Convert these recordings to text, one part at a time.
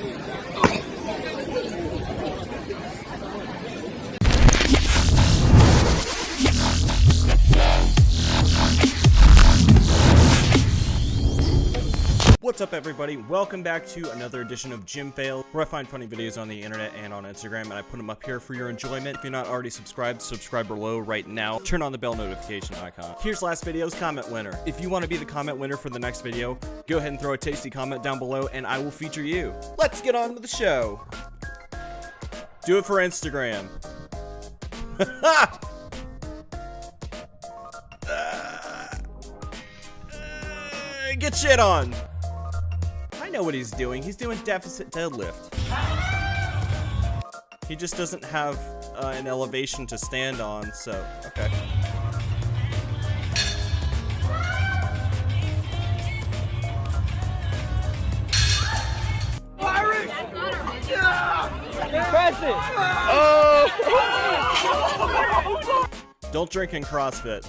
Oh. What's up everybody? Welcome back to another edition of Gym Fail, where I find funny videos on the internet and on Instagram, and I put them up here for your enjoyment. If you're not already subscribed, subscribe below right now. Turn on the bell notification icon. Here's last video's comment winner. If you want to be the comment winner for the next video, go ahead and throw a tasty comment down below, and I will feature you. Let's get on with the show. Do it for Instagram. Uh, get shit on. Know what he's doing. He's doing deficit deadlift. He just doesn't have uh, an elevation to stand on, so, okay. Don't drink in CrossFit.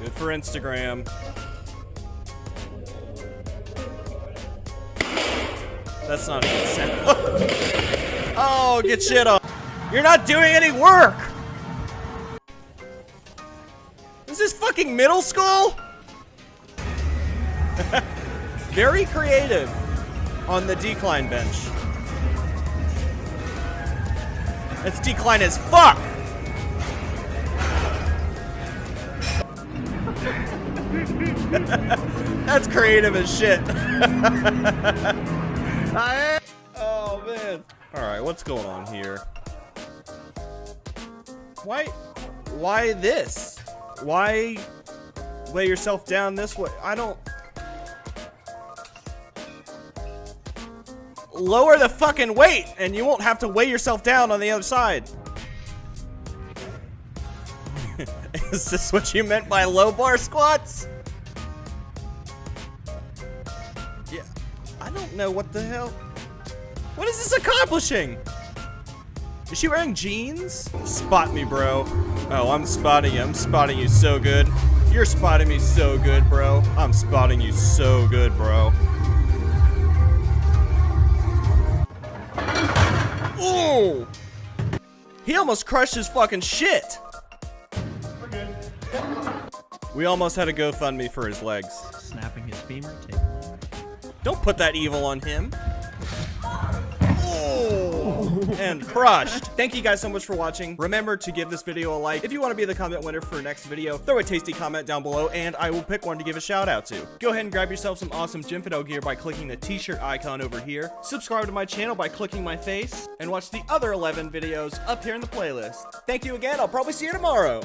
Good for Instagram. That's not good sound. oh, get shit on. You're not doing any work! Is this fucking middle school? Very creative on the decline bench. It's decline as fuck! That's creative as shit. Oh man. Alright, what's going on here? Why why this? Why lay yourself down this way? I don't Lower the fucking weight and you won't have to weigh yourself down on the other side. Is this what you meant by low bar squats? I don't know what the hell. What is this accomplishing? Is she wearing jeans? Spot me, bro. Oh, I'm spotting you. I'm spotting you so good. You're spotting me so good, bro. I'm spotting you so good, bro. Ooh! He almost crushed his fucking shit. We almost had a GoFundMe for his legs. Snapping his femur. Don't put that evil on him. Oh, and crushed. Thank you guys so much for watching. Remember to give this video a like. If you want to be the comment winner for next video, throw a tasty comment down below and I will pick one to give a shout out to. Go ahead and grab yourself some awesome Gymfidel gear by clicking the t-shirt icon over here. Subscribe to my channel by clicking my face and watch the other 11 videos up here in the playlist. Thank you again. I'll probably see you tomorrow.